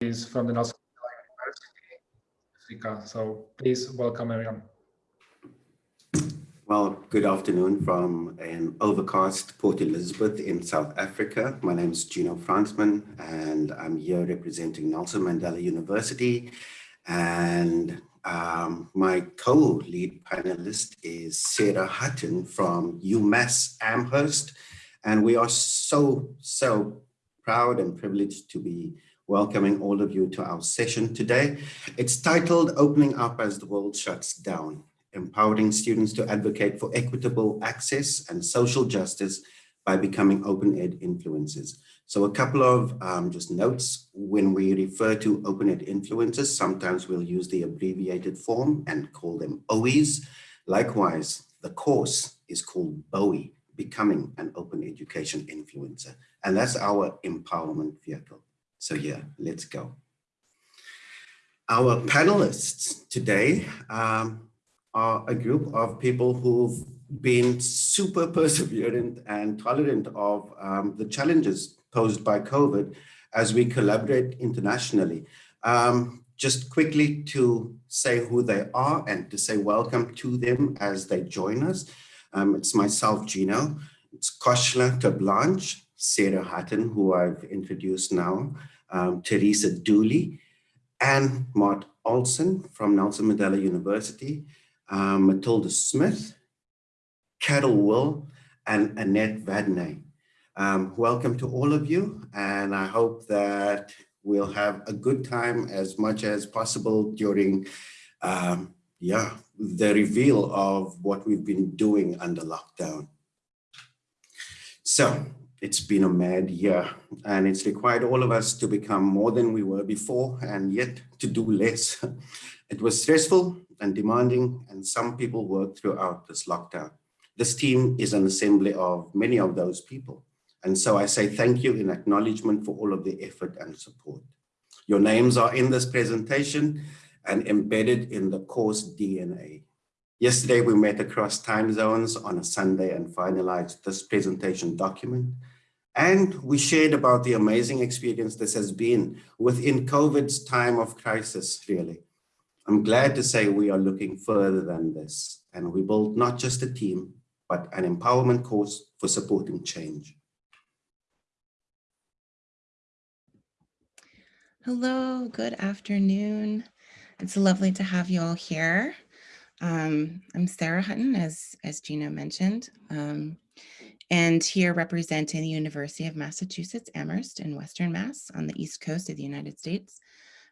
is from the Nelson Mandela University, Africa. So please welcome everyone. Well, good afternoon from an overcast Port Elizabeth in South Africa. My name is Gino Fransman and I'm here representing Nelson Mandela University. And um, my co-lead panelist is Sarah Hutton from UMass Amherst. And we are so, so proud and privileged to be welcoming all of you to our session today. It's titled Opening Up as the World Shuts Down empowering students to advocate for equitable access and social justice by becoming open ed influencers. So a couple of um, just notes when we refer to open ed influencers, sometimes we'll use the abbreviated form and call them OEs. Likewise, the course is called BOE, Becoming an Open Education Influencer. And that's our empowerment vehicle. So yeah, let's go. Our panelists today um, are a group of people who've been super perseverant and tolerant of um, the challenges posed by COVID as we collaborate internationally. Um, just quickly to say who they are and to say welcome to them as they join us. Um, it's myself, Gino. It's Koshla Tablanche, Sarah Hutton, who I've introduced now, um, Teresa Dooley, and Mart Olson from Nelson Mandela University, um, Matilda Smith, Carol Will, and Annette Vadnais. Um, welcome to all of you, and I hope that we'll have a good time as much as possible during, um, yeah, the reveal of what we've been doing under lockdown. So it's been a mad year and it's required all of us to become more than we were before and yet to do less. It was stressful and demanding, and some people worked throughout this lockdown. This team is an assembly of many of those people. And so I say thank you in acknowledgement for all of the effort and support. Your names are in this presentation and embedded in the course DNA. Yesterday, we met across time zones on a Sunday and finalized this presentation document. And we shared about the amazing experience this has been within COVID's time of crisis, really. I'm glad to say we are looking further than this and we built not just a team, but an empowerment course for supporting change. Hello, good afternoon. It's lovely to have you all here. Um, I'm Sarah Hutton, as, as Gino mentioned, um, and here representing the University of Massachusetts Amherst in Western Mass on the East Coast of the United States.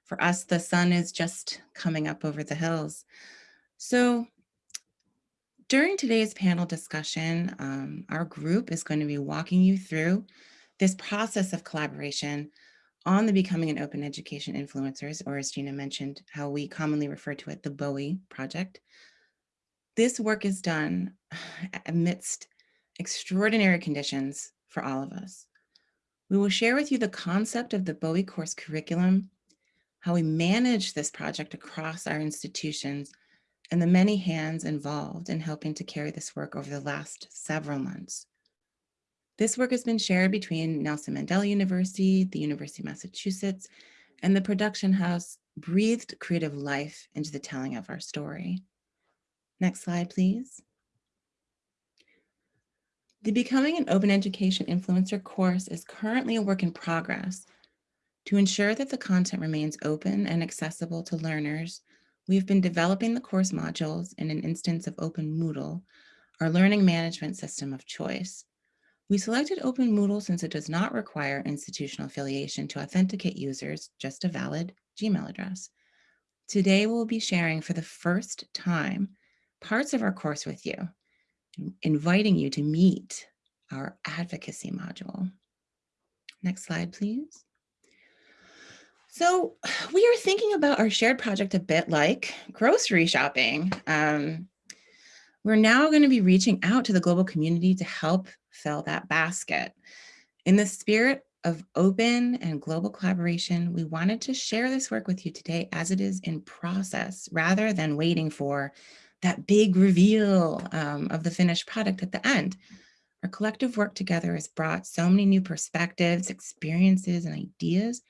For us, the sun is just coming up over the hills. So during today's panel discussion, um, our group is going to be walking you through this process of collaboration on the Becoming an Open Education Influencers, or as Gino mentioned, how we commonly refer to it, the BOE project. This work is done amidst extraordinary conditions for all of us. We will share with you the concept of the BOE course curriculum how we manage this project across our institutions, and the many hands involved in helping to carry this work over the last several months. This work has been shared between Nelson Mandela University, the University of Massachusetts, and the production house breathed creative life into the telling of our story. Next slide, please. The Becoming an Open Education Influencer course is currently a work in progress to ensure that the content remains open and accessible to learners, we've been developing the course modules in an instance of Open Moodle, our learning management system of choice. We selected Open Moodle since it does not require institutional affiliation to authenticate users, just a valid Gmail address. Today, we'll be sharing for the first time parts of our course with you, inviting you to meet our advocacy module. Next slide, please. So we are thinking about our shared project a bit like grocery shopping. Um, we're now going to be reaching out to the global community to help fill that basket. In the spirit of open and global collaboration, we wanted to share this work with you today as it is in process, rather than waiting for that big reveal um, of the finished product at the end. Our collective work together has brought so many new perspectives, experiences, and ideas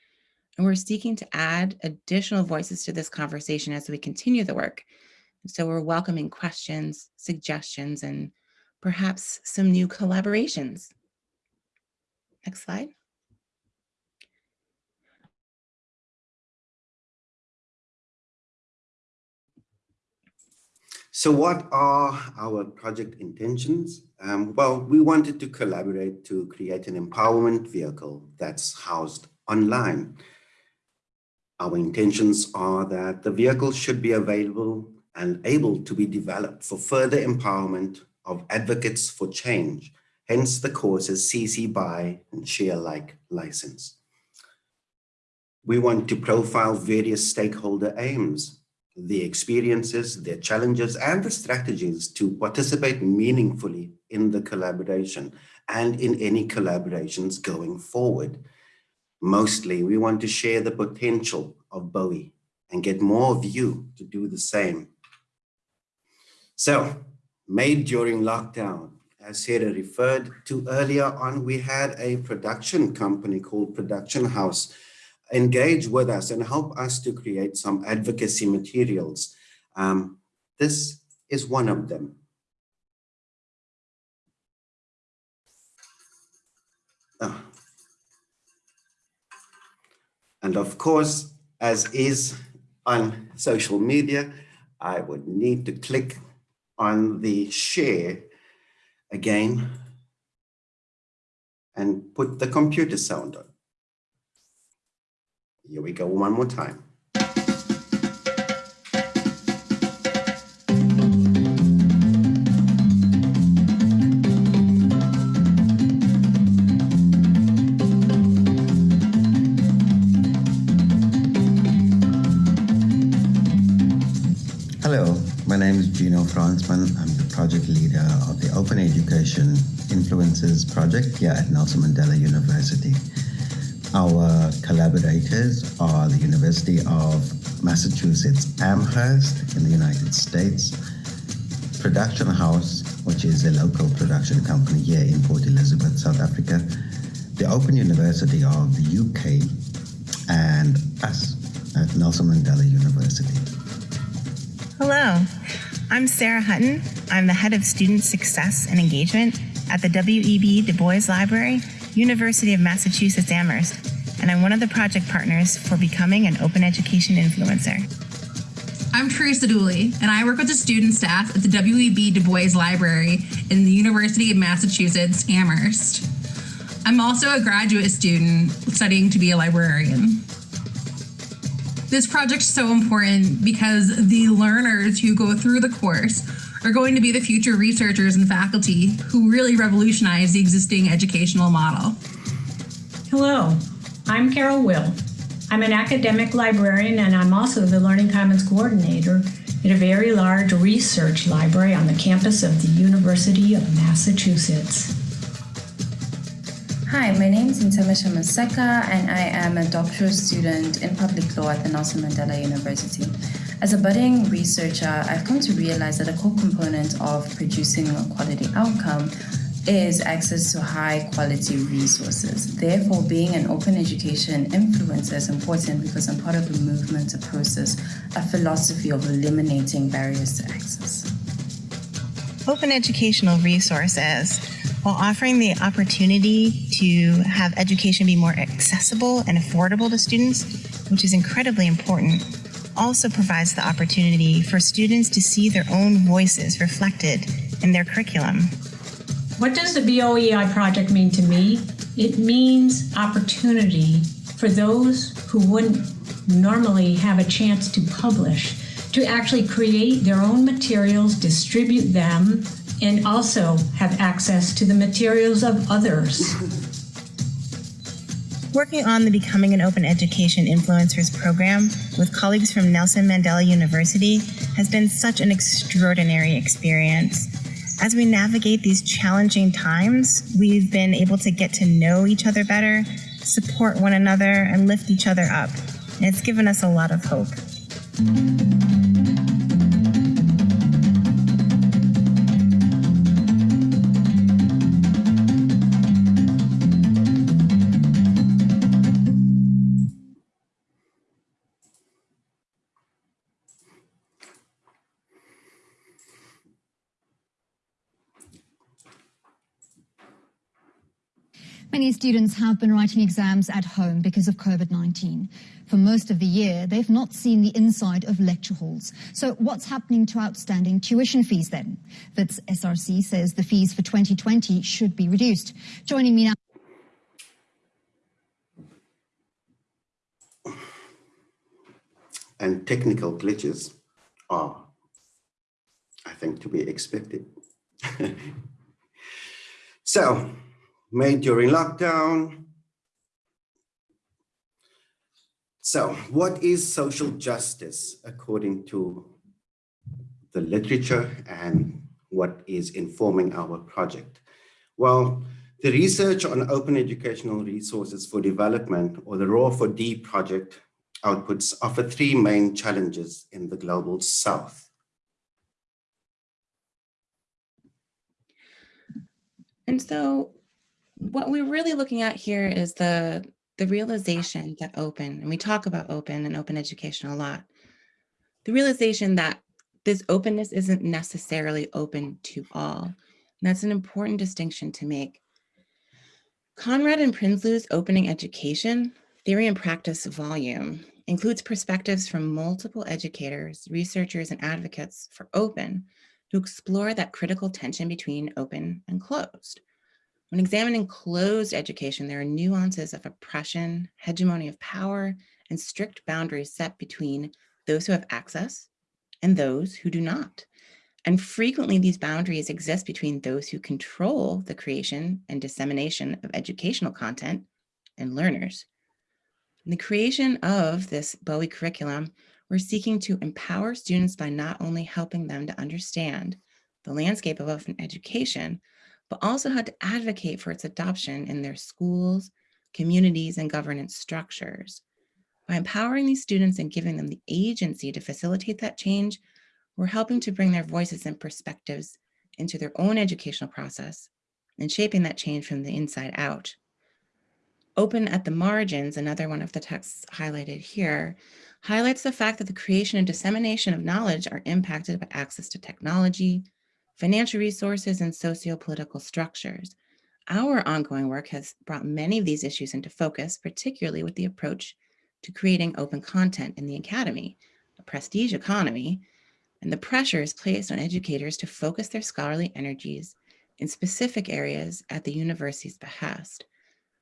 And we're seeking to add additional voices to this conversation as we continue the work. So we're welcoming questions, suggestions, and perhaps some new collaborations. Next slide. So what are our project intentions? Um, well, we wanted to collaborate to create an empowerment vehicle that's housed online. Our intentions are that the vehicle should be available and able to be developed for further empowerment of advocates for change, hence the courses CC BY and share alike license. We want to profile various stakeholder aims, the experiences, their challenges, and the strategies to participate meaningfully in the collaboration and in any collaborations going forward. Mostly, we want to share the potential of Bowie and get more of you to do the same. So, made during lockdown, as Sarah referred to earlier on, we had a production company called Production House engage with us and help us to create some advocacy materials. Um, this is one of them. Oh. And of course, as is on social media, I would need to click on the share again and put the computer sound on. Here we go one more time. Hello, my name is Gino Fransman. I'm the project leader of the Open Education Influences project here at Nelson Mandela University. Our collaborators are the University of Massachusetts Amherst in the United States, Production House, which is a local production company here in Port Elizabeth, South Africa, the Open University of the UK, and us at Nelson Mandela University. Hello, I'm Sarah Hutton. I'm the head of student success and engagement at the W.E.B. Du Bois Library, University of Massachusetts Amherst, and I'm one of the project partners for becoming an open education influencer. I'm Teresa Dooley, and I work with the student staff at the W.E.B. Du Bois Library in the University of Massachusetts Amherst. I'm also a graduate student studying to be a librarian. This project is so important because the learners who go through the course are going to be the future researchers and faculty who really revolutionize the existing educational model. Hello, I'm Carol Will. I'm an academic librarian and I'm also the Learning Commons coordinator at a very large research library on the campus of the University of Massachusetts. Hi, my name is Ntamisha Maseka, and I am a doctoral student in public law at the Nelson Mandela University. As a budding researcher, I've come to realize that a core component of producing a quality outcome is access to high quality resources. Therefore, being an open education influencer is important because I'm part of a movement, a process, a philosophy of eliminating barriers to access. Open educational resources, while offering the opportunity to have education be more accessible and affordable to students, which is incredibly important, also provides the opportunity for students to see their own voices reflected in their curriculum. What does the BOEI project mean to me? It means opportunity for those who wouldn't normally have a chance to publish to actually create their own materials, distribute them, and also have access to the materials of others. Working on the Becoming an Open Education Influencers program with colleagues from Nelson Mandela University has been such an extraordinary experience. As we navigate these challenging times, we've been able to get to know each other better, support one another, and lift each other up. And it's given us a lot of hope. Many students have been writing exams at home because of COVID-19. For most of the year, they've not seen the inside of lecture halls. So what's happening to outstanding tuition fees then? Wits SRC says the fees for 2020 should be reduced. Joining me now. And technical glitches are, I think, to be expected. so, made during lockdown. So what is social justice according to the literature and what is informing our project? Well, the research on open educational resources for development or the ROER4D project outputs offer three main challenges in the global south. And so what we're really looking at here is the, the realization that open, and we talk about open and open education a lot, the realization that this openness isn't necessarily open to all. And that's an important distinction to make. Conrad and Prinsloo's Opening Education, Theory and Practice volume includes perspectives from multiple educators, researchers, and advocates for open who explore that critical tension between open and closed. When examining closed education, there are nuances of oppression, hegemony of power, and strict boundaries set between those who have access and those who do not. And frequently these boundaries exist between those who control the creation and dissemination of educational content and learners. In the creation of this Bowie curriculum, we're seeking to empower students by not only helping them to understand the landscape of open education, but also how to advocate for its adoption in their schools, communities, and governance structures. By empowering these students and giving them the agency to facilitate that change, we're helping to bring their voices and perspectives into their own educational process and shaping that change from the inside out. Open at the margins, another one of the texts highlighted here, highlights the fact that the creation and dissemination of knowledge are impacted by access to technology, financial resources, and socio-political structures. Our ongoing work has brought many of these issues into focus, particularly with the approach to creating open content in the academy, a prestige economy, and the pressures placed on educators to focus their scholarly energies in specific areas at the university's behest.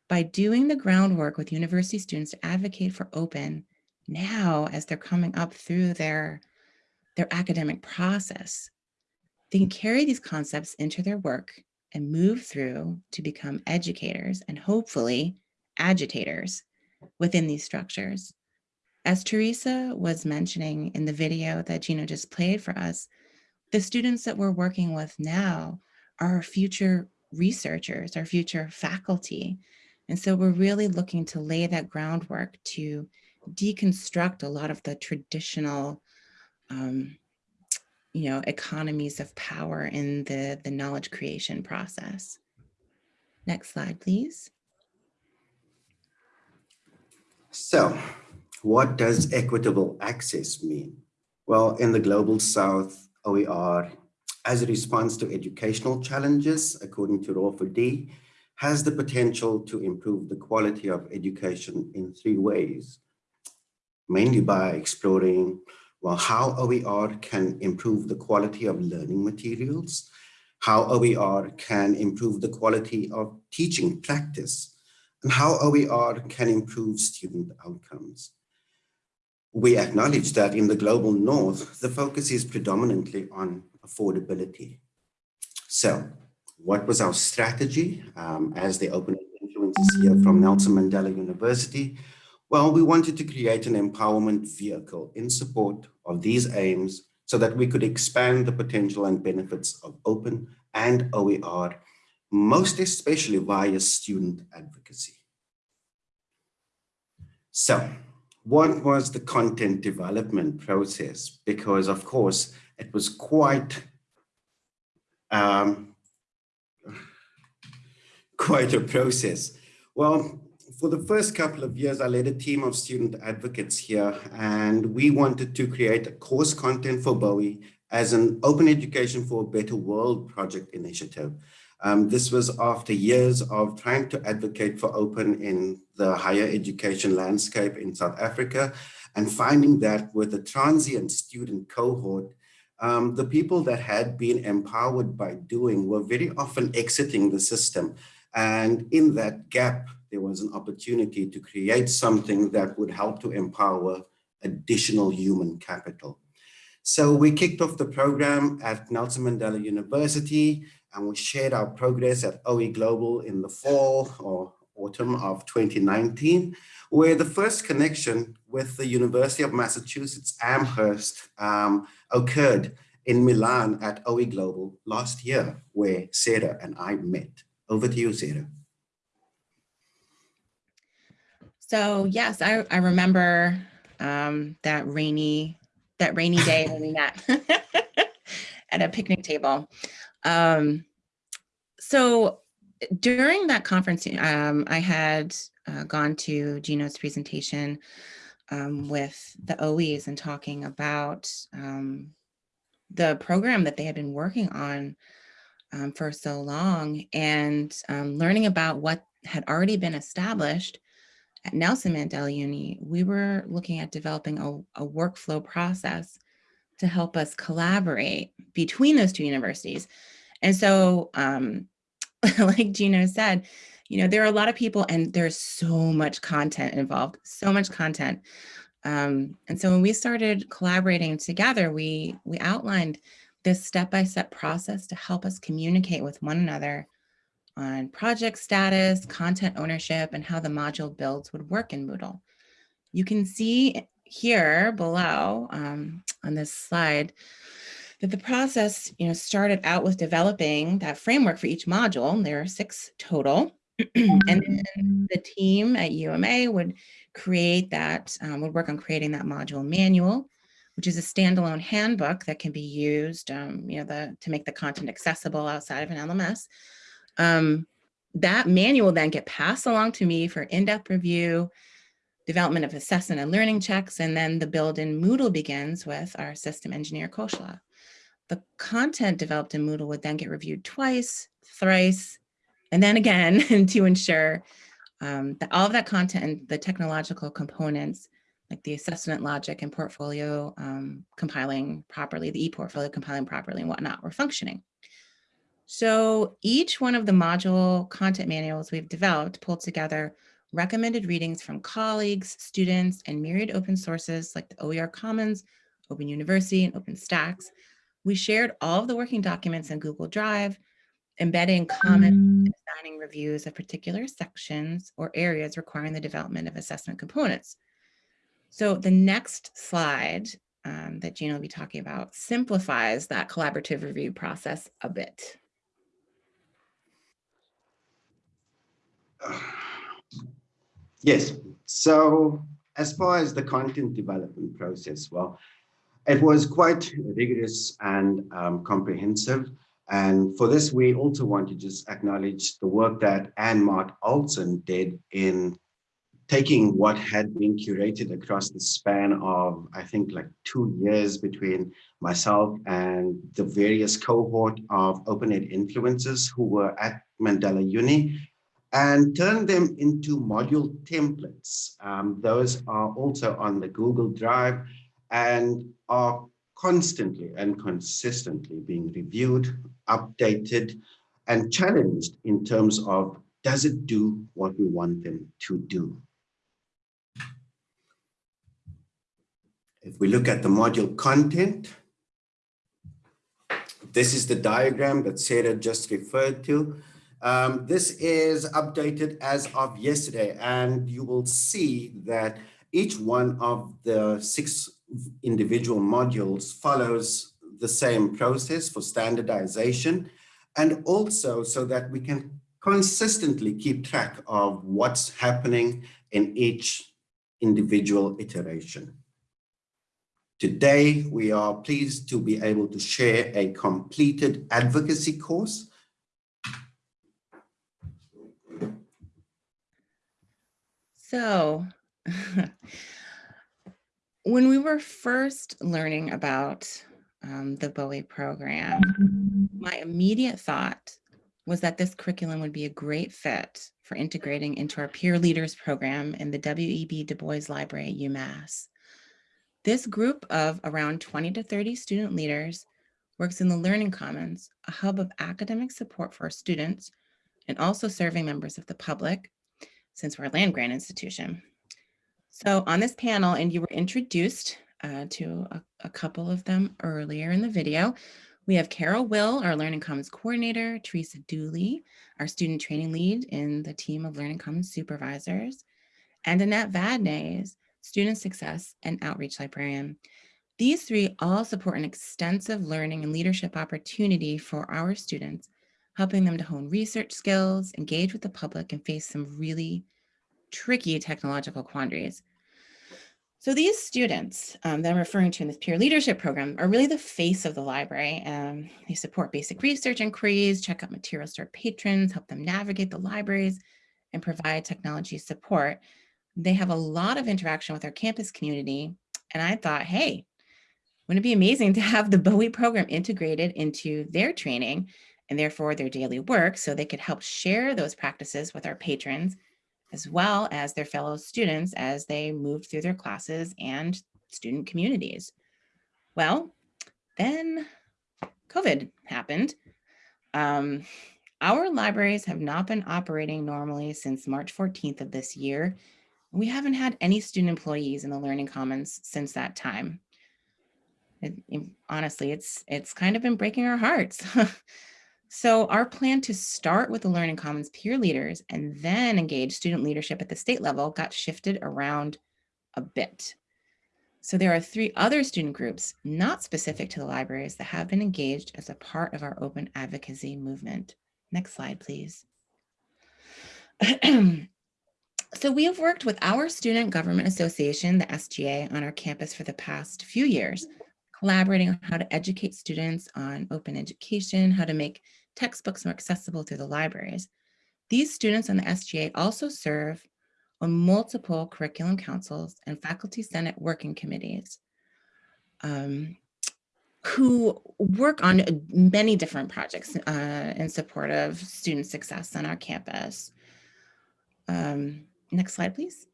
By doing the groundwork with university students to advocate for open now as they're coming up through their, their academic process, they can carry these concepts into their work and move through to become educators and hopefully agitators within these structures. As Teresa was mentioning in the video that Gino just played for us, the students that we're working with now are our future researchers, our future faculty. And so we're really looking to lay that groundwork to deconstruct a lot of the traditional um, you know, economies of power in the, the knowledge creation process. Next slide, please. So what does equitable access mean? Well, in the Global South, OER, as a response to educational challenges, according to ROER4D, has the potential to improve the quality of education in three ways, mainly by exploring well, how OER can improve the quality of learning materials, how OER can improve the quality of teaching practice, and how OER can improve student outcomes. We acknowledge that in the global north, the focus is predominantly on affordability. So what was our strategy um, as the open influences here from Nelson Mandela University? Well, we wanted to create an empowerment vehicle in support of these aims so that we could expand the potential and benefits of open and OER, most especially via student advocacy. So what was the content development process? Because of course, it was quite, um, quite a process. Well, for the first couple of years, I led a team of student advocates here, and we wanted to create a course content for Bowie as an open education for a better world project initiative. Um, this was after years of trying to advocate for open in the higher education landscape in South Africa and finding that with a transient student cohort, um, the people that had been empowered by doing were very often exiting the system. And in that gap, there was an opportunity to create something that would help to empower additional human capital. So we kicked off the program at Nelson Mandela University and we shared our progress at OE Global in the fall or autumn of 2019, where the first connection with the University of Massachusetts Amherst um, occurred in Milan at OE Global last year, where Sarah and I met. Over to you, Sarah. So yes, I, I remember um, that rainy that rainy day when we met at a picnic table. Um, so during that conference, um, I had uh, gone to Gino's presentation um, with the OEs and talking about um, the program that they had been working on um, for so long and learning about what had already been established at Nelson Mandela Uni, we were looking at developing a, a workflow process to help us collaborate between those two universities. And so, um, like Gino said, you know, there are a lot of people and there's so much content involved, so much content. Um, and so when we started collaborating together, we, we outlined this step-by-step -step process to help us communicate with one another on project status, content ownership, and how the module builds would work in Moodle. You can see here below um, on this slide that the process you know, started out with developing that framework for each module. There are six total. and the team at UMA would create that, um, would work on creating that module manual, which is a standalone handbook that can be used, um, you know, the, to make the content accessible outside of an LMS. Um, that manual then get passed along to me for in-depth review, development of assessment and learning checks, and then the build in Moodle begins with our system engineer, Koshla. The content developed in Moodle would then get reviewed twice, thrice, and then again to ensure um, that all of that content and the technological components like the assessment logic and portfolio um, compiling properly, the e-portfolio compiling properly and whatnot were functioning. So each one of the module content manuals we've developed pulled together recommended readings from colleagues, students, and myriad open sources like the OER Commons, Open University, and OpenStax. We shared all of the working documents in Google Drive, embedding comments and assigning reviews of particular sections or areas requiring the development of assessment components. So the next slide um, that Gino will be talking about simplifies that collaborative review process a bit. Yes. So as far as the content development process, well, it was quite rigorous and um, comprehensive. And for this, we also want to just acknowledge the work that Anne Mart Olson did in taking what had been curated across the span of, I think, like two years between myself and the various cohort of open ed influencers who were at Mandela Uni and turn them into module templates. Um, those are also on the Google Drive and are constantly and consistently being reviewed, updated, and challenged in terms of does it do what we want them to do? If we look at the module content, this is the diagram that Sarah just referred to. Um, this is updated as of yesterday, and you will see that each one of the six individual modules follows the same process for standardization, and also so that we can consistently keep track of what's happening in each individual iteration. Today, we are pleased to be able to share a completed advocacy course So when we were first learning about um, the Bowie program, my immediate thought was that this curriculum would be a great fit for integrating into our peer leaders program in the W.E.B. Du Bois Library at UMass. This group of around 20 to 30 student leaders works in the Learning Commons, a hub of academic support for our students and also serving members of the public since we're a land grant institution. So on this panel, and you were introduced uh, to a, a couple of them earlier in the video, we have Carol Will, our Learning Commons coordinator, Teresa Dooley, our student training lead in the team of Learning Commons supervisors, and Annette Vadnais, student success and outreach librarian. These three all support an extensive learning and leadership opportunity for our students, helping them to hone research skills, engage with the public, and face some really tricky technological quandaries. So these students um, that I'm referring to in this peer leadership program are really the face of the library. Um, they support basic research inquiries, check out materials to our patrons, help them navigate the libraries, and provide technology support. They have a lot of interaction with our campus community. And I thought, hey, wouldn't it be amazing to have the Bowie program integrated into their training and therefore their daily work so they could help share those practices with our patrons as well as their fellow students as they moved through their classes and student communities. Well, then COVID happened. Um, our libraries have not been operating normally since March 14th of this year. We haven't had any student employees in the Learning Commons since that time. It, it, honestly, it's it's kind of been breaking our hearts. So our plan to start with the Learning Commons peer leaders and then engage student leadership at the state level got shifted around a bit. So there are three other student groups not specific to the libraries that have been engaged as a part of our open advocacy movement. Next slide, please. so we have worked with our Student Government Association, the SGA, on our campus for the past few years, collaborating on how to educate students on open education, how to make textbooks more accessible through the libraries. These students on the SGA also serve on multiple curriculum councils and faculty senate working committees um, who work on many different projects uh, in support of student success on our campus. Um, next slide, please.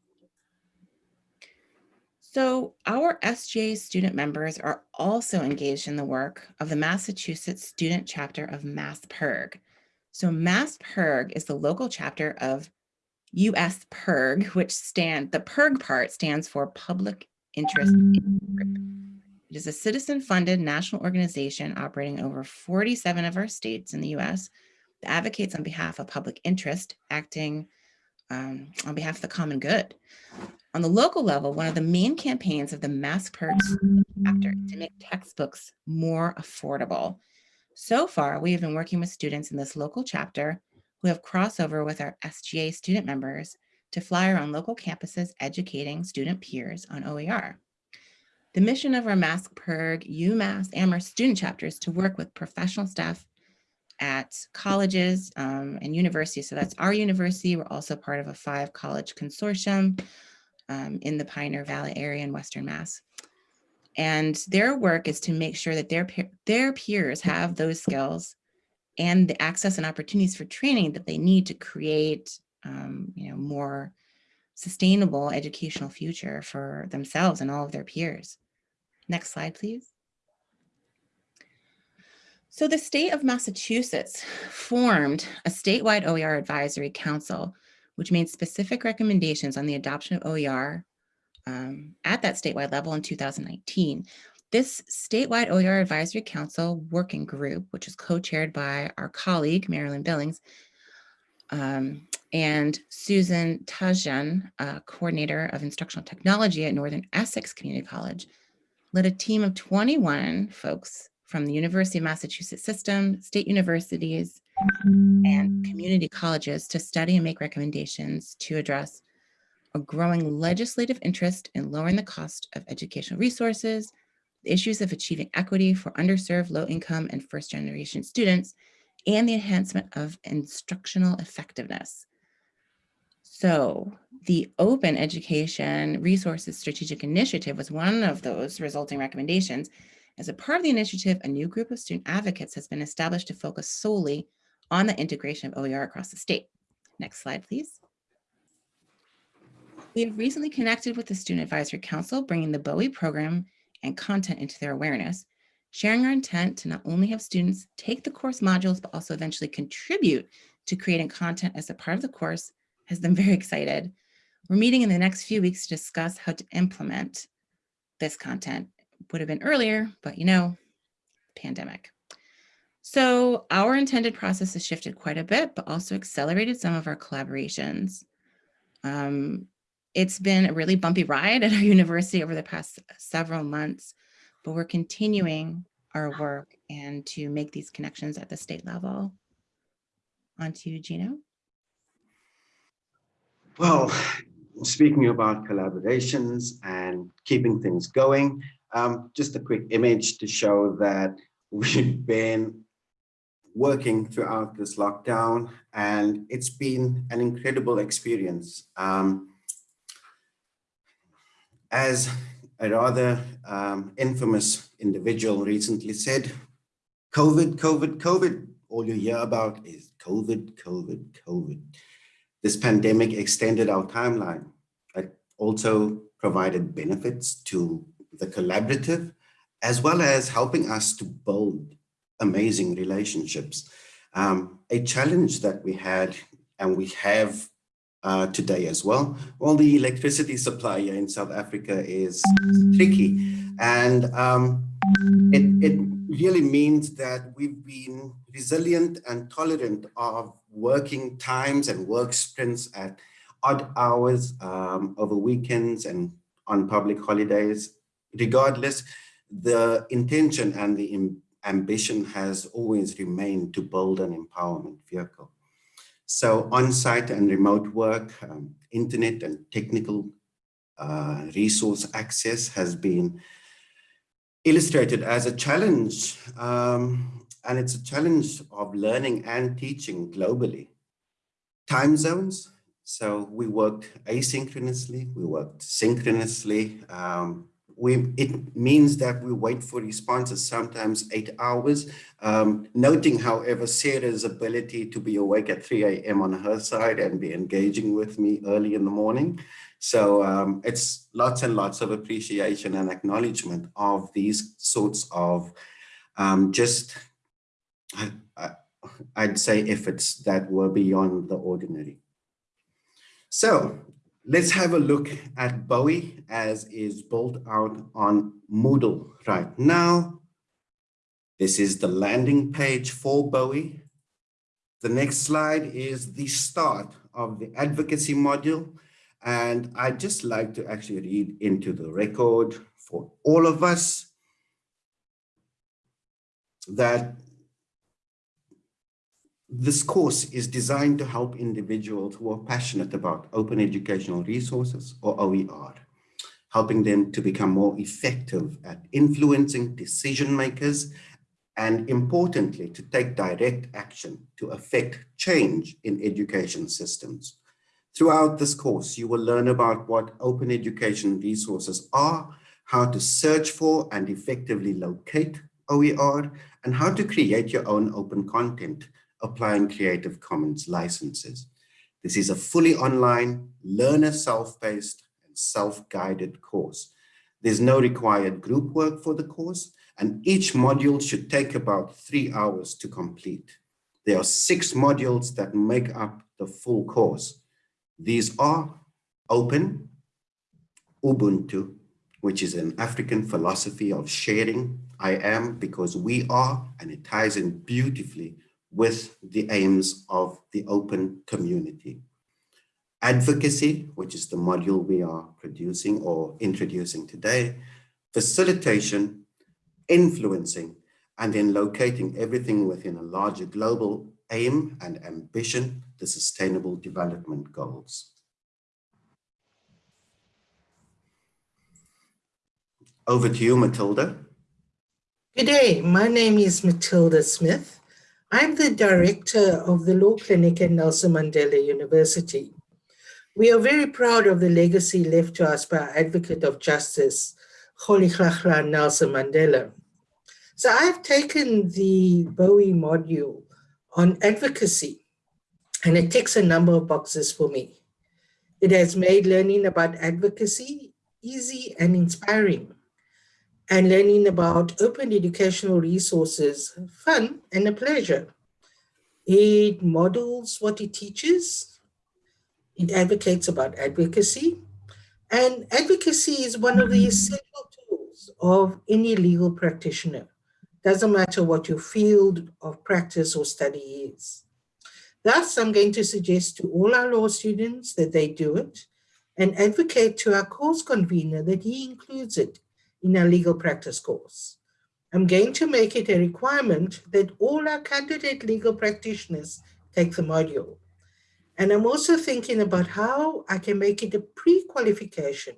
So our SGA student members are also engaged in the work of the Massachusetts student chapter of MassPIRG. So MassPIRG is the local chapter of US PIRG, which stand the PIRG part stands for Public Interest Group. It is a citizen-funded national organization operating over 47 of our states in the US that advocates on behalf of public interest, acting um, on behalf of the common good. On the local level, one of the main campaigns of the MassPIRG chapter to make textbooks more affordable. So far, we have been working with students in this local chapter who have crossover with our SGA student members to fly around local campuses educating student peers on OER. The mission of our MassPIRG, UMass, Amherst student chapters to work with professional staff at colleges um, and universities. So that's our university. We're also part of a five college consortium um, in the Pioneer Valley area in Western Mass. And their work is to make sure that their, their peers have those skills and the access and opportunities for training that they need to create um, you know, more sustainable educational future for themselves and all of their peers. Next slide, please. So the state of Massachusetts formed a statewide OER advisory council which made specific recommendations on the adoption of OER um, at that statewide level in 2019. This statewide OER Advisory Council working group, which is co-chaired by our colleague, Marilyn Billings, um, and Susan Tashjian, uh, coordinator of instructional technology at Northern Essex Community College, led a team of 21 folks from the University of Massachusetts system, state universities, and community colleges to study and make recommendations to address a growing legislative interest in lowering the cost of educational resources, the issues of achieving equity for underserved, low-income, and first-generation students, and the enhancement of instructional effectiveness. So the Open Education Resources Strategic Initiative was one of those resulting recommendations. As a part of the initiative, a new group of student advocates has been established to focus solely on the integration of OER across the state. Next slide, please. We have recently connected with the Student Advisory Council, bringing the Bowie program and content into their awareness, sharing our intent to not only have students take the course modules, but also eventually contribute to creating content as a part of the course has them very excited. We're meeting in the next few weeks to discuss how to implement this content. Would have been earlier, but you know, pandemic. So our intended process has shifted quite a bit, but also accelerated some of our collaborations. Um, it's been a really bumpy ride at our university over the past several months, but we're continuing our work and to make these connections at the state level. On to Gino. Well, speaking about collaborations and keeping things going, um, just a quick image to show that we've been working throughout this lockdown and it's been an incredible experience. Um, as a rather um, infamous individual recently said, COVID, COVID, COVID, all you hear about is COVID, COVID, COVID. This pandemic extended our timeline. It also provided benefits to the collaborative, as well as helping us to build amazing relationships. Um, a challenge that we had and we have uh, today as well. Well, the electricity supply in South Africa is tricky and um, it, it really means that we've been resilient and tolerant of working times and work sprints at odd hours um, over weekends and on public holidays. Regardless, the intention and the ambition has always remained to build an empowerment vehicle. So on-site and remote work, um, internet and technical uh, resource access has been illustrated as a challenge. Um, and it's a challenge of learning and teaching globally. Time zones. So we worked asynchronously, we worked synchronously, um, we, it means that we wait for responses, sometimes eight hours. Um, noting, however, Sarah's ability to be awake at 3 a.m. on her side and be engaging with me early in the morning. So um, it's lots and lots of appreciation and acknowledgement of these sorts of um, just, I, I, I'd say efforts that were beyond the ordinary. So Let's have a look at Bowie as is built out on Moodle right now. This is the landing page for Bowie. The next slide is the start of the advocacy module. And I'd just like to actually read into the record for all of us that this course is designed to help individuals who are passionate about open educational resources or OER, helping them to become more effective at influencing decision makers and importantly, to take direct action to affect change in education systems. Throughout this course, you will learn about what open education resources are, how to search for and effectively locate OER, and how to create your own open content applying Creative Commons licenses. This is a fully online, learner self-paced and self-guided course. There's no required group work for the course, and each module should take about three hours to complete. There are six modules that make up the full course. These are Open, Ubuntu, which is an African philosophy of sharing. I am because we are, and it ties in beautifully with the aims of the open community. Advocacy, which is the module we are producing or introducing today, facilitation, influencing, and then locating everything within a larger global aim and ambition, the Sustainable Development Goals. Over to you, Matilda. Good day, my name is Matilda Smith. I'm the director of the Law Clinic at Nelson Mandela University. We are very proud of the legacy left to us by our advocate of justice, Rolihlahla Nelson Mandela. So I've taken the Bowie module on advocacy, and it ticks a number of boxes for me. It has made learning about advocacy easy and inspiring, and learning about open educational resources fun and a pleasure. It models what it teaches. It advocates about advocacy. And advocacy is one of the mm-hmm. essential tools of any legal practitioner. Doesn't matter what your field of practice or study is. Thus, I'm going to suggest to all our law students that they do it and advocate to our course convener that he includes it in our legal practice course. I'm going to make it a requirement that all our candidate legal practitioners take the module. And I'm also thinking about how I can make it a pre-qualification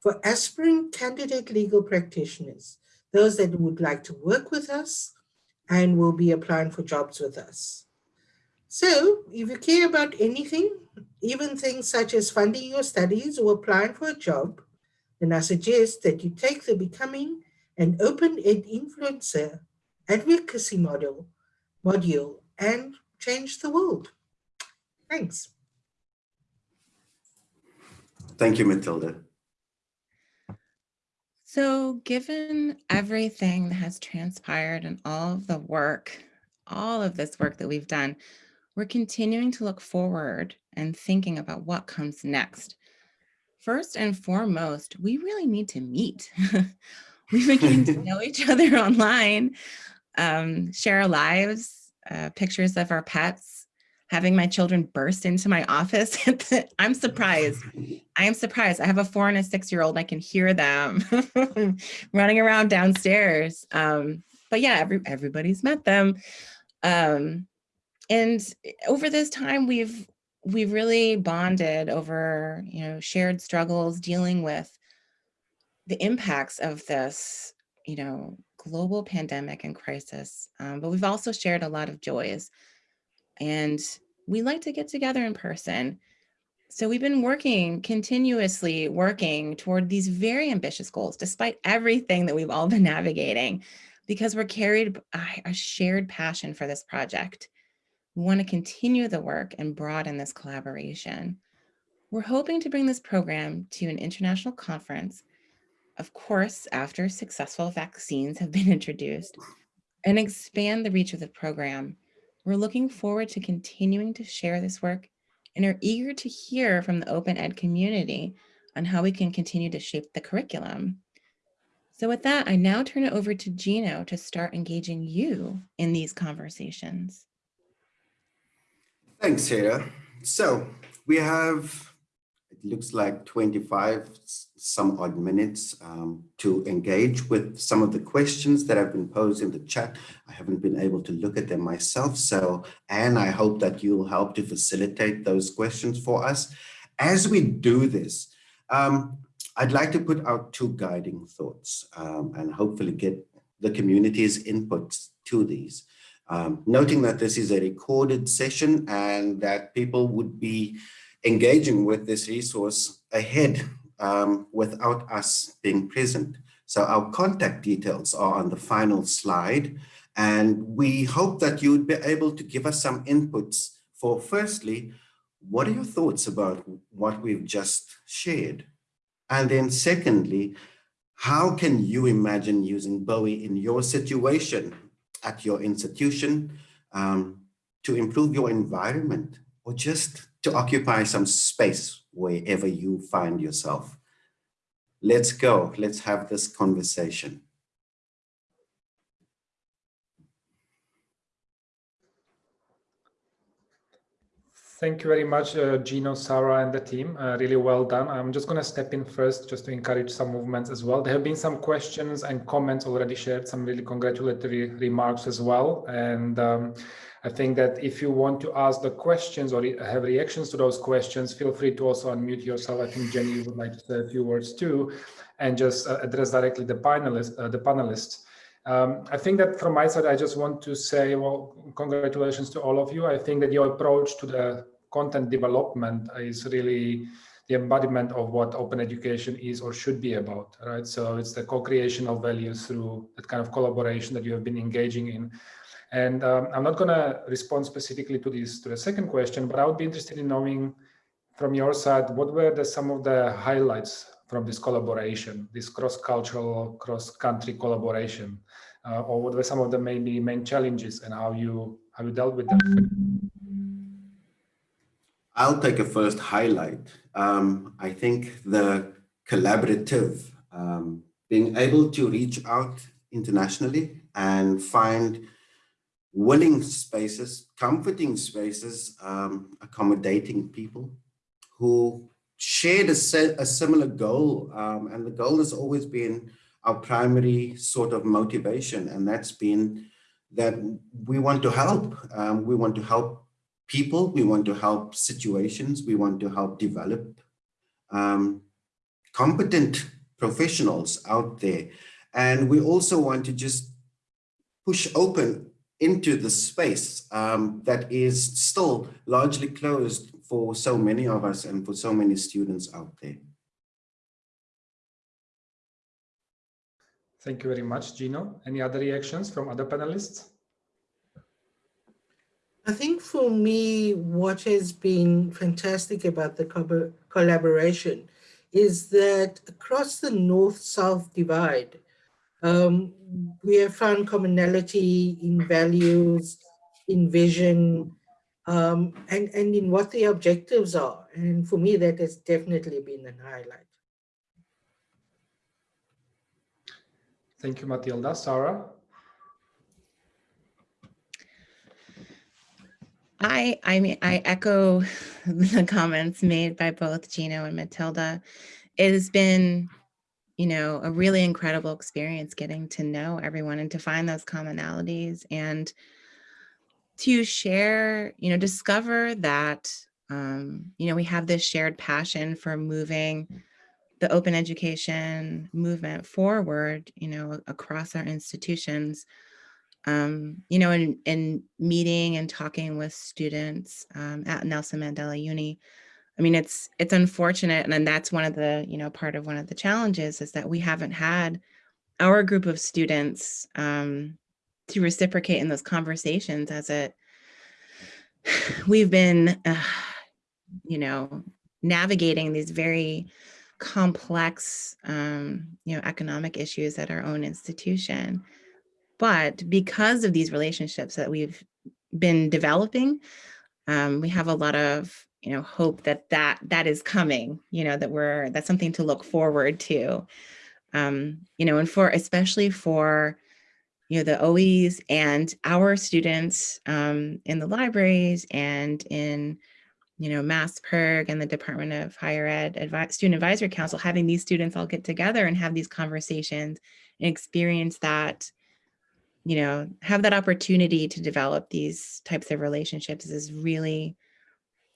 for aspiring candidate legal practitioners, those that would like to work with us and will be applying for jobs with us. So if you care about anything, even things such as funding your studies or applying for a job, then I suggest that you take the Becoming an Open Ed Influencer advocacy model module and change the world. Thanks. Thank you, Matilda. So given everything that has transpired and all of the work, all of this work that we've done, we're continuing to look forward and thinking about what comes next. First and foremost, we really need to meet. We've been getting to know each other online, um, share our lives, uh, pictures of our pets, having my children burst into my office. I'm surprised. I am surprised. I have a four and a six year old. I can hear them running around downstairs. Um, but yeah, every, everybody's met them. Um, and over this time, we've we've really bonded over you know shared struggles, dealing with the impacts of this, you know, global pandemic and crisis. Um, but we've also shared a lot of joys, and we like to get together in person. So we've been working continuously working toward these very ambitious goals, despite everything that we've all been navigating, because we're carried by a shared passion for this project. We want to continue the work and broaden this collaboration. We're hoping to bring this program to an international conference, of course, after successful vaccines have been introduced, and expand the reach of the program. We're looking forward to continuing to share this work and are eager to hear from the open ed community on how we can continue to shape the curriculum. So with that, I now turn it over to Gino to start engaging you in these conversations. Thanks, Sarah. So we have, it looks like 25 some odd minutes um, to engage with some of the questions that have been posed in the chat. I haven't been able to look at them myself. So, and I hope that you'll help to facilitate those questions for us. As we do this, um, I'd like to put out two guiding thoughts um, and hopefully get the community's input to these. Um, noting that this is a recorded session and that people would be engaging with this resource ahead um, without us being present. So our contact details are on the final slide and we hope that you would be able to give us some inputs for firstly, what are your thoughts about what we've just shared? And then secondly, how can you imagine using Bowie in your situation at your institution um, to improve your environment or just to occupy some space wherever you find yourself. Let's go, let's have this conversation. Thank you very much, uh, Gino, Sarah, and the team. Uh, really well done. I'm just going to step in first just to encourage some movements as well. There have been some questions and comments already shared, some really congratulatory remarks as well. And um, I think that if you want to ask the questions or have reactions to those questions, feel free to also unmute yourself. I think Jenny would like to say a few words too, and just uh, address directly the panelists. Uh, the panelists. Um, I think that from my side, I just want to say, well, congratulations to all of you. I think that your approach to the content development is really the embodiment of what open education is or should be about, right? So it's the co-creation of values through that kind of collaboration that you have been engaging in. And um, I'm not going to respond specifically to this to the second question, but I would be interested in knowing from your side what were the, some of the highlights from this collaboration, this cross-cultural, cross-country collaboration, uh, or what were some of the maybe main challenges and how you how you dealt with them? I'll take a first highlight. Um, I think the collaborative, um, being able to reach out internationally and find willing spaces, comforting spaces, um, accommodating people who shared a, a similar goal. Um, and the goal has always been our primary sort of motivation. And that's been that we want to help. Um, we want to help people. We want to help situations. We want to help develop um, competent professionals out there. And we also want to just push open into the space um, that is still largely closed for so many of us and for so many students out there. Thank you very much, Gino. Any other reactions from other panelists? I think for me, what has been fantastic about the co collaboration is that across the north-south divide, um, we have found commonality in values, in vision, um, and, and in what the objectives are. And for me, that has definitely been an highlight. Thank you, Matilda. Sarah? I, I mean, I echo the comments made by both Gino and Matilda. It has been, you know, a really incredible experience getting to know everyone and to find those commonalities and to share, you know, discover that, um, you know, we have this shared passion for moving the open education movement forward, you know, across our institutions um, you know, in, in meeting and talking with students um, at Nelson Mandela Uni, I mean, it's it's unfortunate, and that's one of the, you know, part of one of the challenges is that we haven't had our group of students um, to reciprocate in those conversations as it we've been, uh, you know, navigating these very complex, um, you know, economic issues at our own institution. But because of these relationships that we've been developing, um, we have a lot of you know hope that that that is coming. You know that we're that's something to look forward to. Um, you know, and for especially for you know the OEs and our students um, in the libraries and in you know, MassPIRG and the Department of Higher Ed Advi Student Advisory Council, having these students all get together and have these conversations and experience that you know, have that opportunity to develop these types of relationships is really,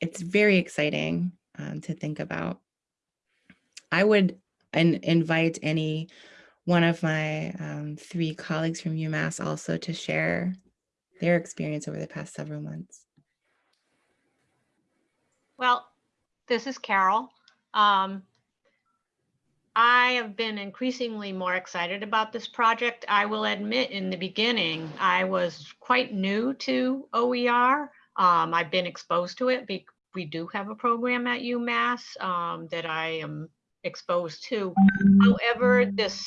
it's very exciting um, to think about. I would in, invite any one of my um, three colleagues from UMass also to share their experience over the past several months. Well, this is Carol. Um, I have been increasingly more excited about this project. I will admit in the beginning, I was quite new to OER. Um, I've been exposed to it. We do have a program at UMass um, that I am exposed to. However, this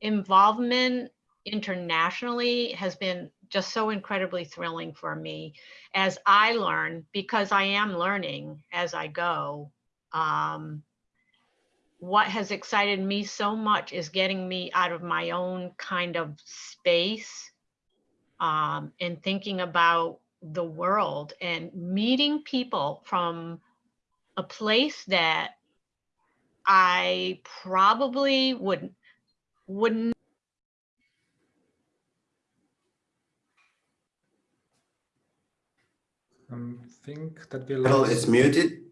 involvement internationally has been just so incredibly thrilling for me as I learn, because I am learning as I go. Um, what has excited me so much is getting me out of my own kind of space um, and thinking about the world and meeting people from a place that I probably wouldn't wouldn't Um, think that we Carol, lost. it's muted.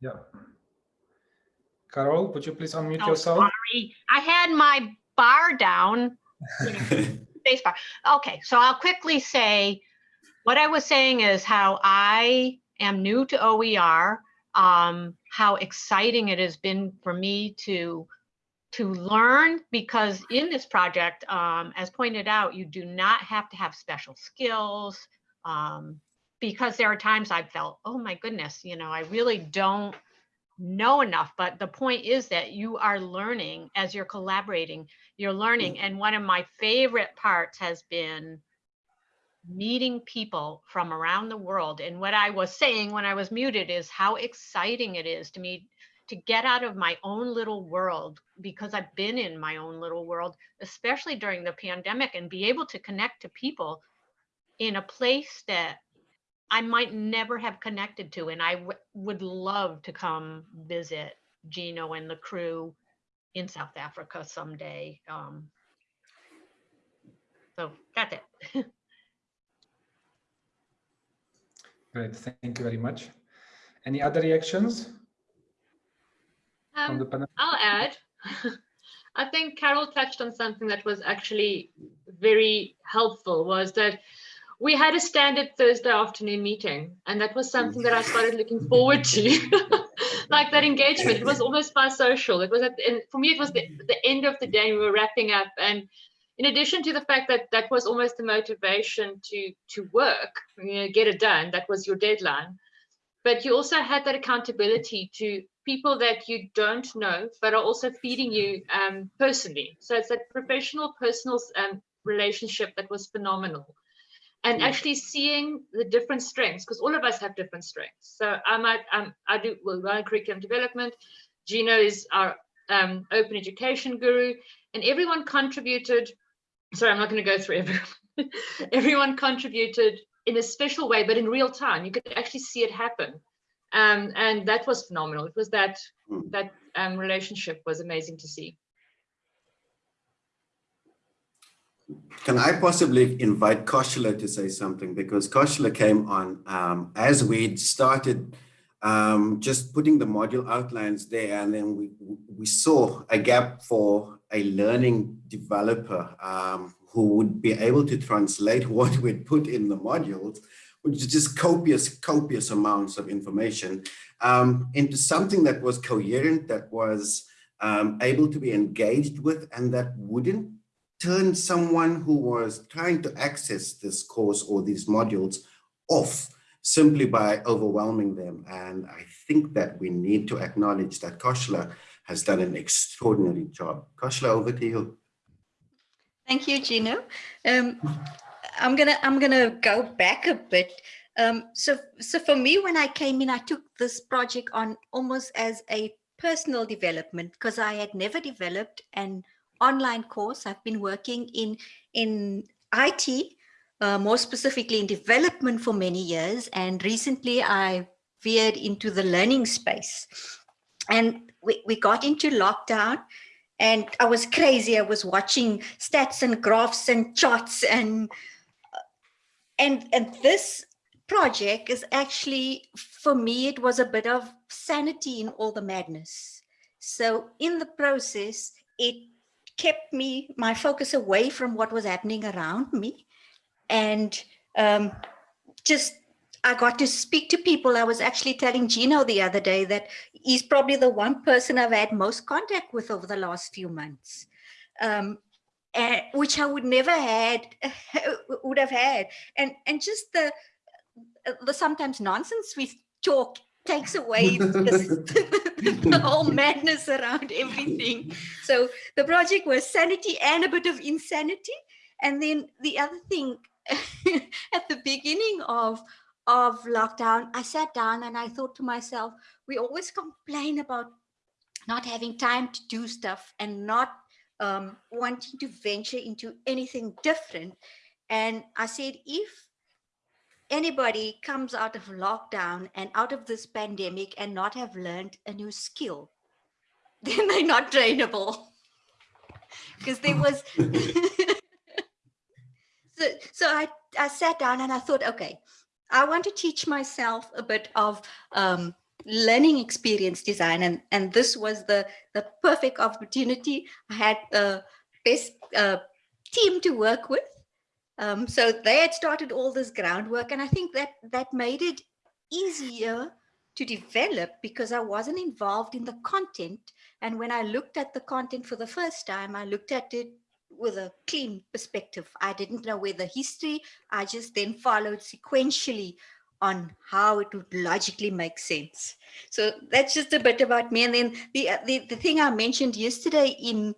Yeah. Carol, would you please unmute Oh, yourself? sorry. I had my bar down, you know, space bar. Okay, so I'll quickly say, what I was saying is how I am new to OER, um, how exciting it has been for me to to learn because in this project, um, as pointed out, you do not have to have special skills. Um, because there are times I've felt, oh my goodness, you know, I really don't know enough. But the point is that you are learning as you're collaborating, you're learning. Mm-hmm. And one of my favorite parts has been meeting people from around the world. And what I was saying when I was muted is how exciting it is to me to get out of my own little world because I've been in my own little world, especially during the pandemic, and be able to connect to people in a place that I might never have connected to. And I w- would love to come visit Gino and the crew in South Africa someday. Um, so that's it. Great, thank you very much. Any other reactions from the Um, panel? I'll add. I think Carol touched on something that was actually very helpful was that we had a standard Thursday afternoon meeting, and that was something that I started looking forward to. like that engagement, it was almost by social. It was at, and for me, it was the, the end of the day. We were wrapping up, and in addition to the fact that that was almost the motivation to to work, you know, get it done. That was your deadline, but you also had that accountability to people that you don't know, but are also feeding you um, personally. So it's that professional, personal um, relationship that was phenomenal. And actually seeing the different strengths, because all of us have different strengths. So I might, um, I do well, run curriculum development. Gino is our um, open education guru, and everyone contributed. Sorry, I'm not going to go through everyone. everyone contributed in a special way, but in real time. You could actually see it happen um, and that was phenomenal. It was that Mm. that um, relationship was amazing to see. Can I possibly invite Koshila to say something? Because Koshila came on um, as we'd started um, just putting the module outlines there, and then we, we saw a gap for a learning developer um, who would be able to translate what we'd put in the modules, which is just copious, copious amounts of information, um, into something that was coherent, that was um, able to be engaged with, and that wouldn't turn someone who was trying to access this course or these modules off simply by overwhelming them. And I think that we need to acknowledge that Koshila has done an extraordinary job. Koshila, over to you. Thank you, Gino. Um, I'm gonna I'm gonna go back a bit. Um, so so for me, when I came in, I took this project on almost as a personal development because I had never developed an online course. I've been working in in IT, uh, more specifically in development for many years, and recently I veered into the learning space. And we, we got into lockdown and I was crazy. I was watching stats and graphs and charts and and and this project is actually for me it was a bit of sanity in all the madness. So in the process, it kept me my focus away from what was happening around me, and um, just I got to speak to people. I was actually telling Gino the other day that he's probably the one person I've had most contact with over the last few months, um, which I would never had would have had, and and just the the sometimes nonsense we talk takes away the, whole madness around everything. So the project was sanity and a bit of insanity, and then the other thing at the beginning of of lockdown, I sat down and I thought to myself, we always complain about not having time to do stuff and not um, wanting to venture into anything different. And I said, if anybody comes out of lockdown and out of this pandemic and not have learned a new skill, then they're not trainable. Because there was, so, so I, I sat down and I thought, okay, I want to teach myself a bit of um, learning experience design, and and this was the the perfect opportunity. I had the best uh, team to work with, um, so they had started all this groundwork, and I think that that made it easier to develop because I wasn't involved in the content, And when I looked at the content for the first time, I looked at it with a clean perspective. I didn't know where the history, I just then followed sequentially on how it would logically make sense. So that's just a bit about me. And then the, the, the thing I mentioned yesterday in,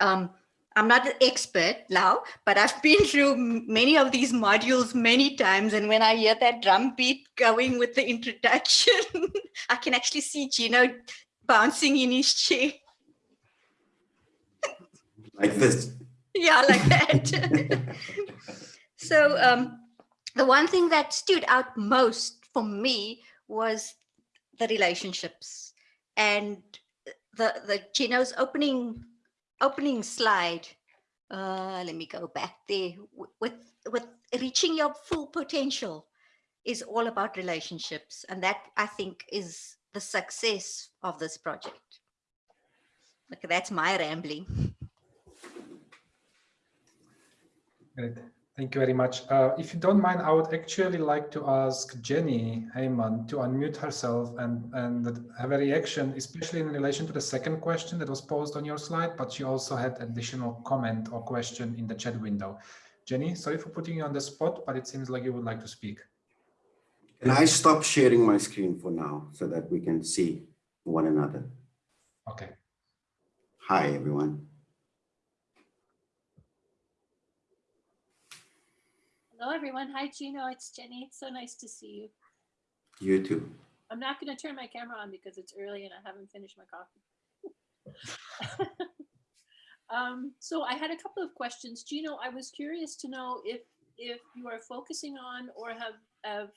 um, I'm not an expert now, but I've been through many of these modules many times. And when I hear that drum beat going with the introduction, I can actually see Gino bouncing in his chair. Like this. Yeah, like that. so um, the one thing that stood out most for me was the relationships and the the Gino's opening opening slide. Uh, let me go back there with with reaching your full potential is all about relationships and that I think is the success of this project. Okay, that's my rambling. Thank you very much. Uh, if you don't mind, I would actually like to ask Jenny Hayman to unmute herself and, and have a reaction, especially in relation to the second question that was posed on your slide, but she also had additional comment or question in the chat window. Jenny, sorry for putting you on the spot, but it seems like you would like to speak. Can I stop sharing my screen for now so that we can see one another? Okay. Hi, everyone. Hello, everyone. Hi, Gino. It's Jenny. It's so nice to see you. You too. I'm not going to turn my camera on because it's early and I haven't finished my coffee. um, so I had a couple of questions. Gino, I was curious to know if if you are focusing on or have have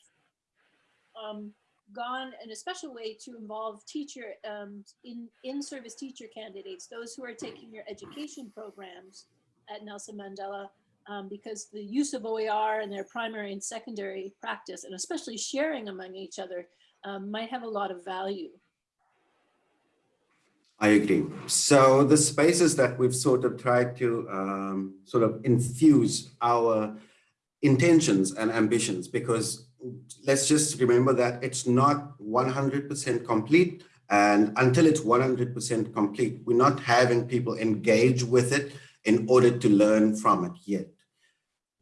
um, gone in a special way to involve teacher um, in in-service teacher candidates, those who are taking your education programs at Nelson Mandela um, because the use of OER in their primary and secondary practice, and especially sharing among each other, um, might have a lot of value. I agree. So the spaces that we've sort of tried to um, sort of infuse our intentions and ambitions, because let's just remember that it's not 100% complete. And until it's 100% complete, we're not having people engage with it in order to learn from it yet.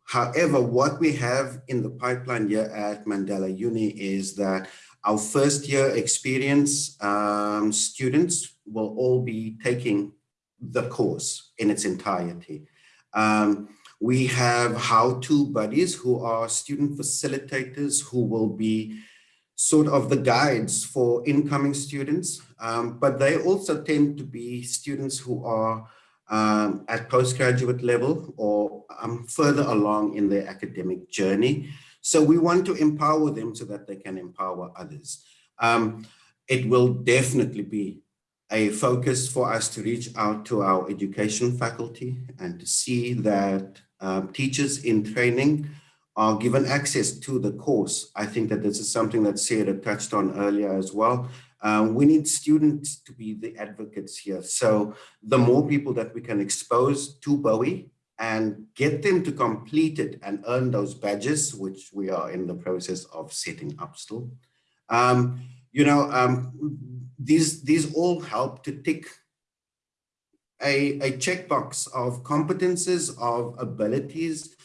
However, what we have in the pipeline here at Mandela Uni is that our first year experience um, students will all be taking the course in its entirety. Um, we have how-to buddies who are student facilitators who will be sort of the guides for incoming students, um, but they also tend to be students who are um, at postgraduate level or um, further along in their academic journey. So we want to empower them so that they can empower others. Um, it will definitely be a focus for us to reach out to our education faculty and to see that um, teachers in training are given access to the course. I think that this is something that Sarah touched on earlier as well. Um, we need students to be the advocates here. So the more people that we can expose to Bowie and get them to complete it and earn those badges, which we are in the process of setting up still. Um, you know, um, these, these all help to tick a, a checkbox of competences, of abilities,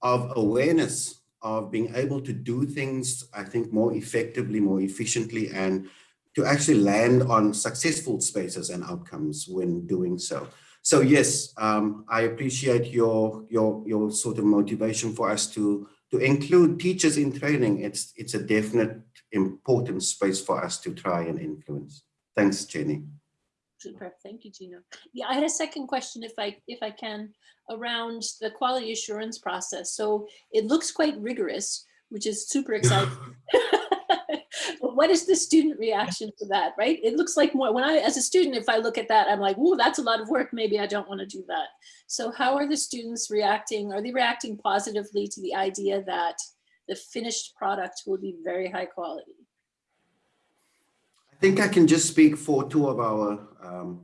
of awareness, of being able to do things, I think, more effectively, more efficiently, and to actually land on successful spaces and outcomes when doing so. So yes, um, I appreciate your, your, your sort of motivation for us to, to include teachers in training. It's, it's a definite important space for us to try and influence. Thanks, Jenny. Super, thank you, Gino. Yeah, I had a second question, if I if I can, around the quality assurance process. So it looks quite rigorous, which is super exciting. what is the student reaction to that, right? It looks like more, when I, as a student, if I look at that, I'm like, oh, that's a lot of work. Maybe I don't want to do that. So how are the students reacting? Are they reacting positively to the idea that the finished product will be very high quality? I think I can just speak for two of our um,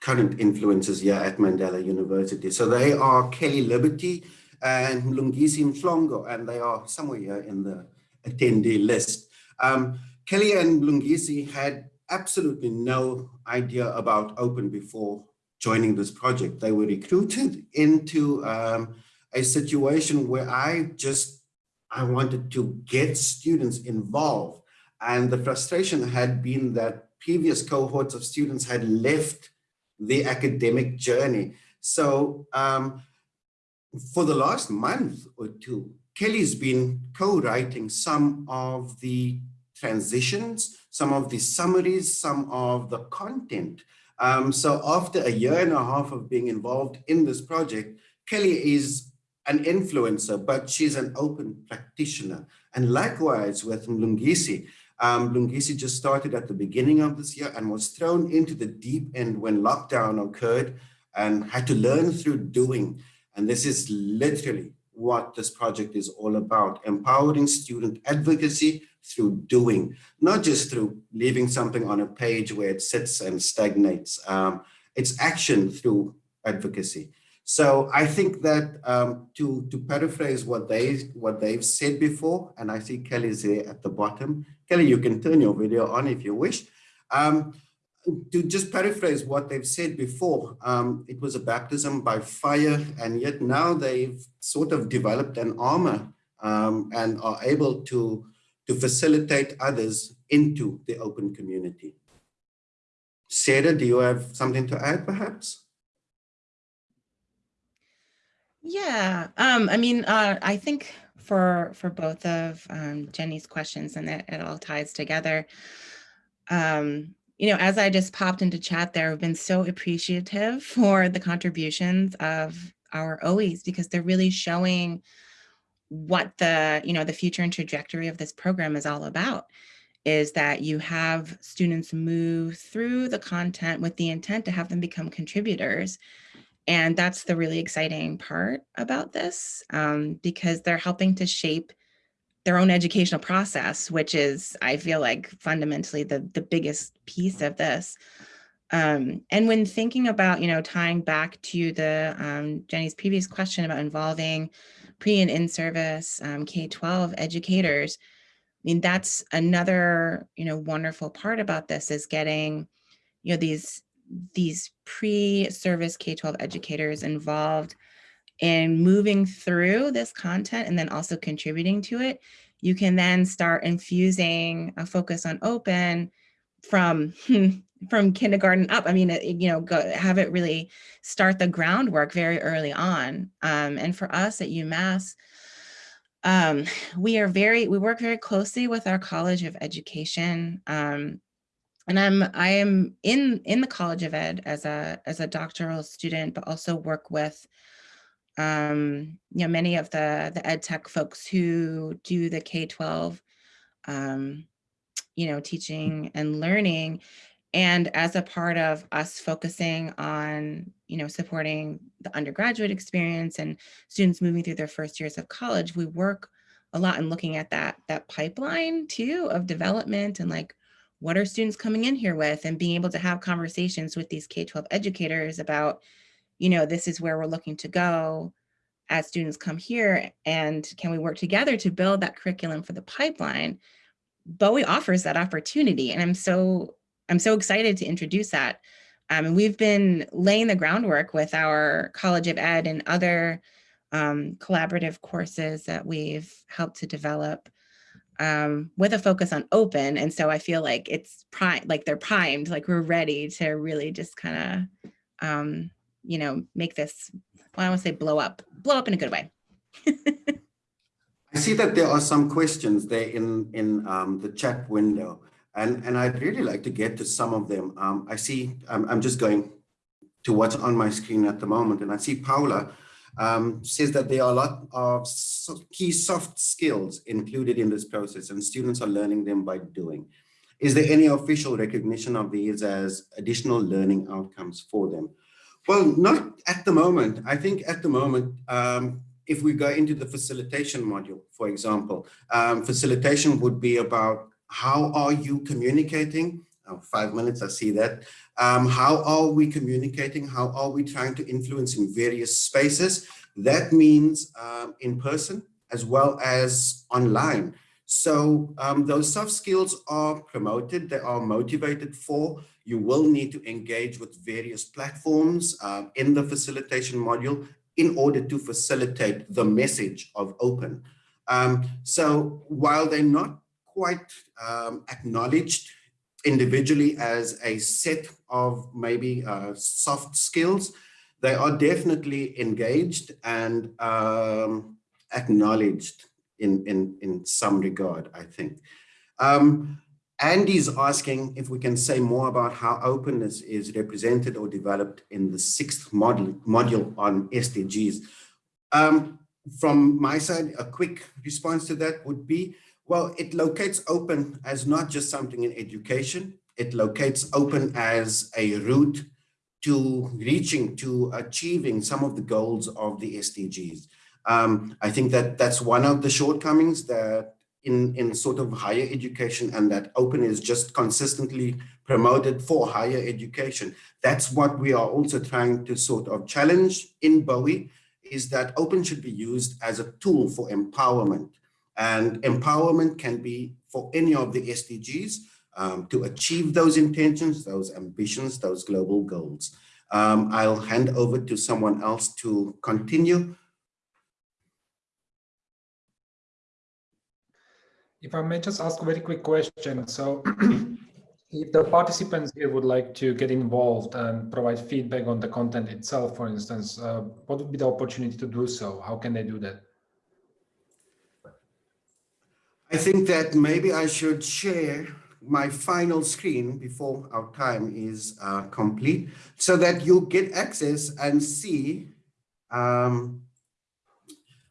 current influences here at Mandela University. So they are Kelly Liberty and Mlungisi Mhlongo, and they are somewhere here in the attendee list. Um, Kelly and Lungisi had absolutely no idea about open before joining this project. They were recruited into um, a situation where I just, I wanted to get students involved. And the frustration had been that previous cohorts of students had left the academic journey. So um, for the last month or two, Kelly's been co-writing some of the transitions, some of the summaries, some of the content. Um, so after a year and a half of being involved in this project, Kelly is an influencer, but she's an open practitioner. And likewise with Mlungisi, um, Lungisi just started at the beginning of this year and was thrown into the deep end when lockdown occurred and had to learn through doing. And this is literally what this project is all about, empowering student advocacy through doing, not just through leaving something on a page where it sits and stagnates. Um, it's action through advocacy. So I think that um, to, to paraphrase what, they, what they've said before, and I see Kelly's there at the bottom. Kelly, you can turn your video on if you wish. Um, to just paraphrase what they've said before, um, it was a baptism by fire, and yet now they've sort of developed an armor um, and are able to, to facilitate others into the open community. Sarah, do you have something to add perhaps? Yeah, um, I mean, uh, I think for for both of um, Jenny's questions and it, it all ties together. Um, you know, as I just popped into chat there, I've been so appreciative for the contributions of our OEs because they're really showing what the, you know, the future and trajectory of this program is all about is that you have students move through the content with the intent to have them become contributors. And that's the really exciting part about this um, because they're helping to shape their own educational process, which is, I feel like fundamentally the, the biggest piece of this. Um, and when thinking about, you know, tying back to the um, Jenny's previous question about involving pre and in-service um, K-12 educators, I mean, that's another, you know, wonderful part about this is getting, you know, these, these pre-service K-12 educators involved in moving through this content and then also contributing to it, you can then start infusing a focus on open from from kindergarten up. I mean, you know, go, have it really start the groundwork very early on. Um, and for us at UMass, um, we are very, we work very closely with our College of Education. Um, and I'm, I am in, in the College of Ed as a, as a doctoral student, but also work with um, you know, many of the, the ed tech folks who do the K-12, um, you know, teaching and learning. And as a part of us focusing on, you know, supporting the undergraduate experience and students moving through their first years of college, we work a lot in looking at that, that pipeline too of development and like, what are students coming in here with and being able to have conversations with these K-12 educators about, you know, this is where we're looking to go as students come here and can we work together to build that curriculum for the pipeline? Bowie offers that opportunity and I'm so, I'm so excited to introduce that. Um, and we've been laying the groundwork with our College of Ed and other um, collaborative courses that we've helped to develop um, with a focus on open. And so I feel like it's prime, like they're primed, like we're ready to really just kind of um, you know, make this, well, I want to say blow up, blow up in a good way. I see that there are some questions there in, in um, the chat window, and, and I'd really like to get to some of them. Um, I see, I'm, I'm just going to what's on my screen at the moment, and I see Paula um, says that there are a lot of key soft skills included in this process, and students are learning them by doing. Is there any official recognition of these as additional learning outcomes for them? Well, not at the moment. I think at the moment, um, if we go into the facilitation module, for example, um, facilitation would be about how are you communicating? Oh, five minutes, I see that. Um, how are we communicating? How are we trying to influence in various spaces? That means um, in person as well as online. So um, those soft skills are promoted, they are motivated for. You will need to engage with various platforms uh, in the facilitation module in order to facilitate the message of open. Um, so while they're not quite um, acknowledged individually as a set of maybe uh, soft skills, they are definitely engaged and um, acknowledged in, in, in some regard, I think. Um, Andy's asking if we can say more about how openness is represented or developed in the sixth model, module on SDGs. Um, from my side, a quick response to that would be, well, it locates open as not just something in education, it locates open as a route to reaching, to achieving some of the goals of the SDGs. Um, I think that that's one of the shortcomings that in, in sort of higher education and that open is just consistently promoted for higher education. That's what we are also trying to sort of challenge in Bowie is that open should be used as a tool for empowerment and empowerment can be for any of the SDGs um, to achieve those intentions, those ambitions, those global goals. Um, I'll hand over to someone else to continue. If I may just ask a very quick question. So if the participants here would like to get involved and provide feedback on the content itself, for instance, uh, what would be the opportunity to do so? How can they do that? I think that maybe I should share my final screen before our time is uh, complete so that you get access and see um,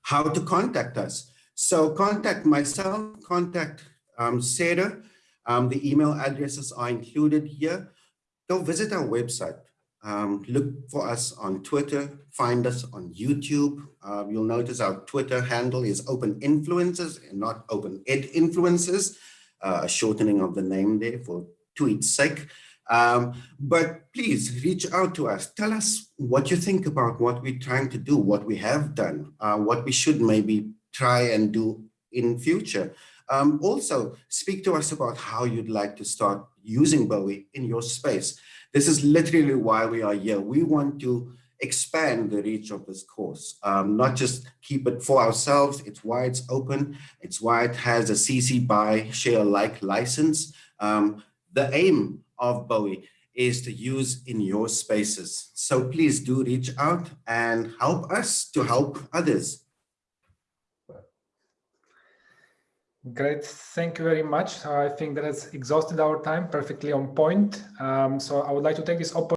how to contact us. So contact myself, contact um, Sarah. Um, the email addresses are included here. Go visit our website. Um, look for us on Twitter, find us on YouTube. Uh, you'll notice our Twitter handle is Open Influences and not Open Ed Influences, uh, a shortening of the name there for tweet's sake. Um, but please reach out to us. Tell us what you think about what we're trying to do, what we have done, uh, what we should maybe try and do in future. Um, also, speak to us about how you'd like to start using Bowie in your space. This is literally why we are here. We want to expand the reach of this course, um, not just keep it for ourselves. It's why it's open. It's why it has a CC BY share alike license. Um, the aim of Bowie is to use in your spaces. So please do reach out and help us to help others. Great, thank you very much. I think that has exhausted our time perfectly on point. Um, so I would like to take this opportunity